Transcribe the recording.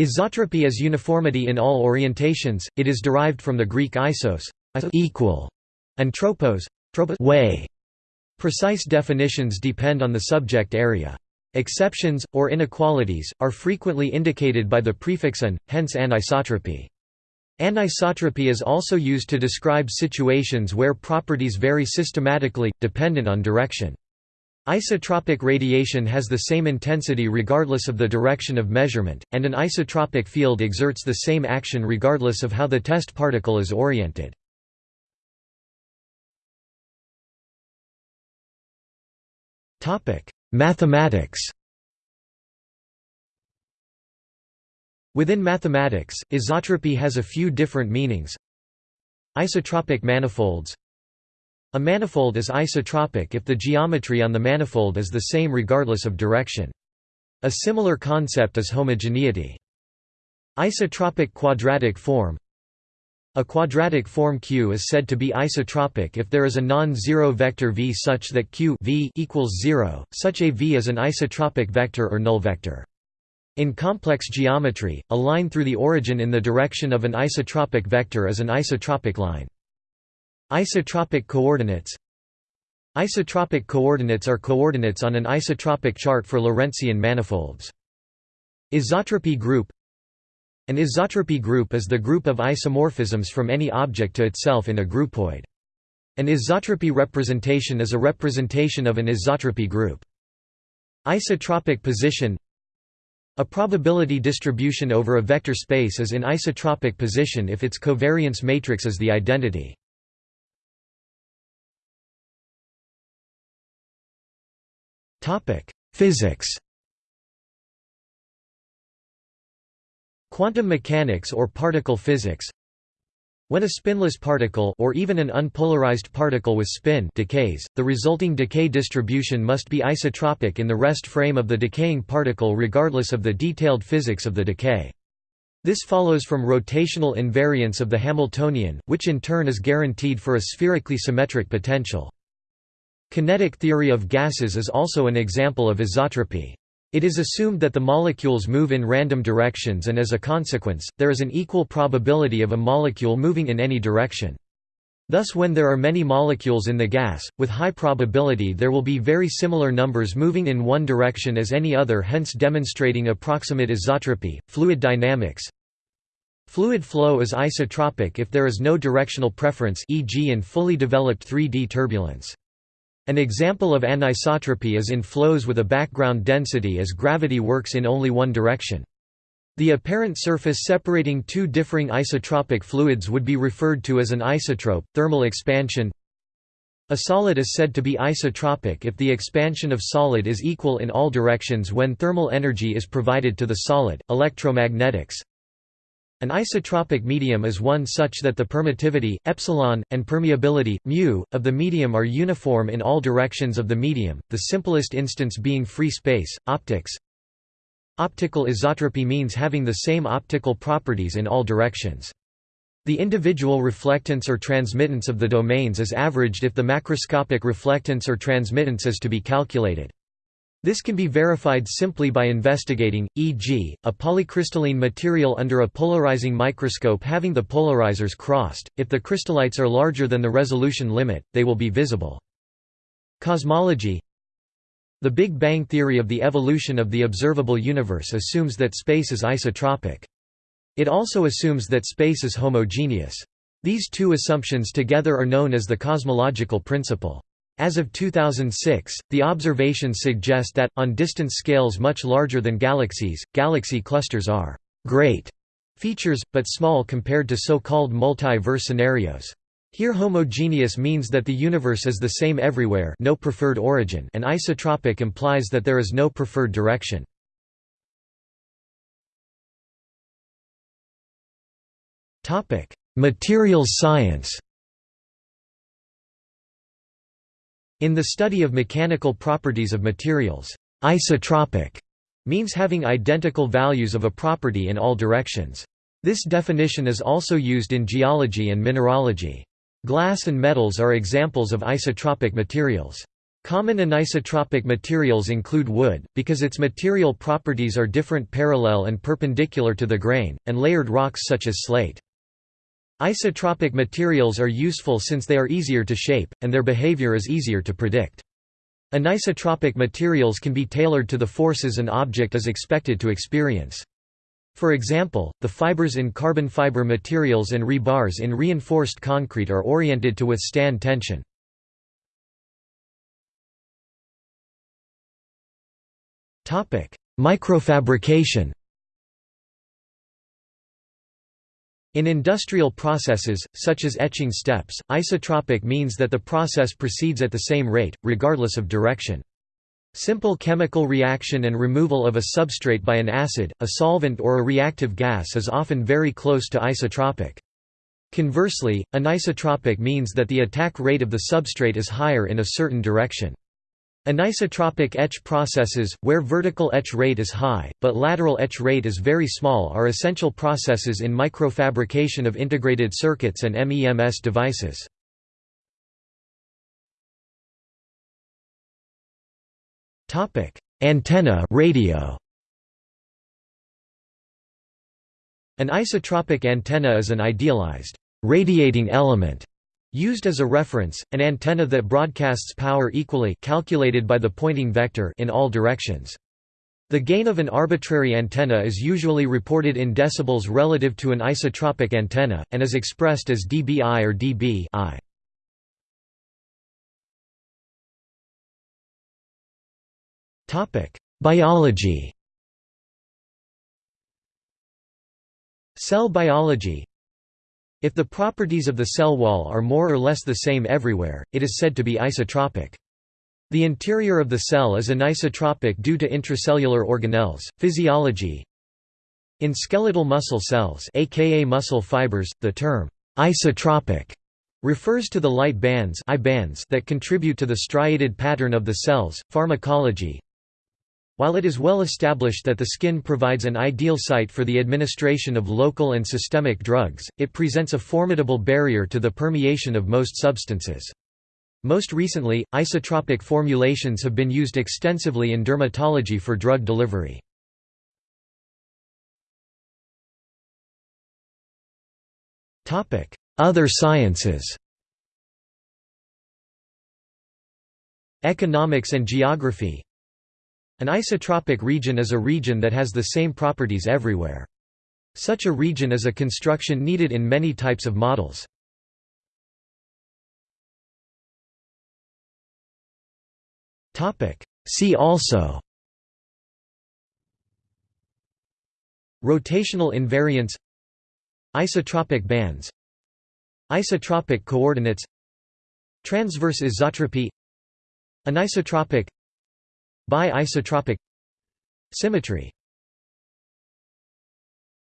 Isotropy is uniformity in all orientations, it is derived from the Greek isos equal", and tropos way". Precise definitions depend on the subject area. Exceptions, or inequalities, are frequently indicated by the prefix an, hence anisotropy. Anisotropy is also used to describe situations where properties vary systematically, dependent on direction. Isotropic radiation has the same intensity regardless of the direction of measurement, and an isotropic field exerts the same action regardless of how the test particle is oriented. Mathematics Within mathematics, isotropy has a few different meanings. Isotropic manifolds A manifold is isotropic if the geometry on the manifold is the same regardless of direction. A similar concept is homogeneity. Isotropic quadratic form a quadratic form Q is said to be isotropic if there is a non-zero vector v such that Q v equals 0, such a v is an isotropic vector or null vector. In complex geometry, a line through the origin in the direction of an isotropic vector is an isotropic line. Isotropic coordinates Isotropic coordinates are coordinates on an isotropic chart for Lorentzian manifolds. Isotropy group an isotropy group is the group of isomorphisms from any object to itself in a groupoid. An isotropy representation is a representation of an isotropy group. Isotropic position A probability distribution over a vector space is in isotropic position if its covariance matrix is the identity. Physics Quantum mechanics or particle physics When a spinless particle or even an unpolarized particle with spin decays, the resulting decay distribution must be isotropic in the rest frame of the decaying particle regardless of the detailed physics of the decay. This follows from rotational invariance of the Hamiltonian, which in turn is guaranteed for a spherically symmetric potential. Kinetic theory of gases is also an example of isotropy. It is assumed that the molecules move in random directions and as a consequence, there is an equal probability of a molecule moving in any direction. Thus when there are many molecules in the gas, with high probability there will be very similar numbers moving in one direction as any other hence demonstrating approximate isotropy. Fluid dynamics Fluid flow is isotropic if there is no directional preference e.g. in fully developed 3D turbulence. An example of anisotropy is in flows with a background density as gravity works in only one direction. The apparent surface separating two differing isotropic fluids would be referred to as an isotrope. Thermal expansion A solid is said to be isotropic if the expansion of solid is equal in all directions when thermal energy is provided to the solid. Electromagnetics an isotropic medium is one such that the permittivity, epsilon, and permeability, mu, of the medium are uniform in all directions of the medium, the simplest instance being free space. Optics Optical isotropy means having the same optical properties in all directions. The individual reflectance or transmittance of the domains is averaged if the macroscopic reflectance or transmittance is to be calculated. This can be verified simply by investigating, e.g., a polycrystalline material under a polarizing microscope having the polarizers crossed. If the crystallites are larger than the resolution limit, they will be visible. Cosmology The Big Bang theory of the evolution of the observable universe assumes that space is isotropic. It also assumes that space is homogeneous. These two assumptions together are known as the cosmological principle. As of 2006, the observations suggest that, on distance scales much larger than galaxies, galaxy clusters are «great» features, but small compared to so-called multi-verse scenarios. Here homogeneous means that the universe is the same everywhere no preferred origin and isotropic implies that there is no preferred direction. Materials science In the study of mechanical properties of materials, isotropic means having identical values of a property in all directions. This definition is also used in geology and mineralogy. Glass and metals are examples of isotropic materials. Common anisotropic materials include wood, because its material properties are different parallel and perpendicular to the grain, and layered rocks such as slate. Isotropic materials are useful since they are easier to shape, and their behavior is easier to predict. Anisotropic materials can be tailored to the forces an object is expected to experience. For example, the fibers in carbon fiber materials and rebars in reinforced concrete are oriented to withstand tension. Microfabrication In industrial processes, such as etching steps, isotropic means that the process proceeds at the same rate, regardless of direction. Simple chemical reaction and removal of a substrate by an acid, a solvent or a reactive gas is often very close to isotropic. Conversely, anisotropic means that the attack rate of the substrate is higher in a certain direction. Anisotropic etch processes, where vertical etch rate is high, but lateral etch rate is very small are essential processes in microfabrication of integrated circuits and MEMS devices. Antenna radio. An isotropic antenna is an idealized, radiating element Used as a reference, an antenna that broadcasts power equally calculated by the Poynting vector in all directions. The gain of an arbitrary antenna is usually reported in decibels relative to an isotropic antenna, and is expressed as dBi or dB I. Biology Cell biology if the properties of the cell wall are more or less the same everywhere, it is said to be isotropic. The interior of the cell is anisotropic due to intracellular organelles. Physiology In skeletal muscle cells aka muscle fibers, the term isotropic refers to the light bands, I bands that contribute to the striated pattern of the cells. Pharmacology while it is well established that the skin provides an ideal site for the administration of local and systemic drugs, it presents a formidable barrier to the permeation of most substances. Most recently, isotropic formulations have been used extensively in dermatology for drug delivery. Other sciences Economics and geography an isotropic region is a region that has the same properties everywhere. Such a region is a construction needed in many types of models. See also Rotational invariance Isotropic bands Isotropic coordinates Transverse isotropy Anisotropic Bi-isotropic Symmetry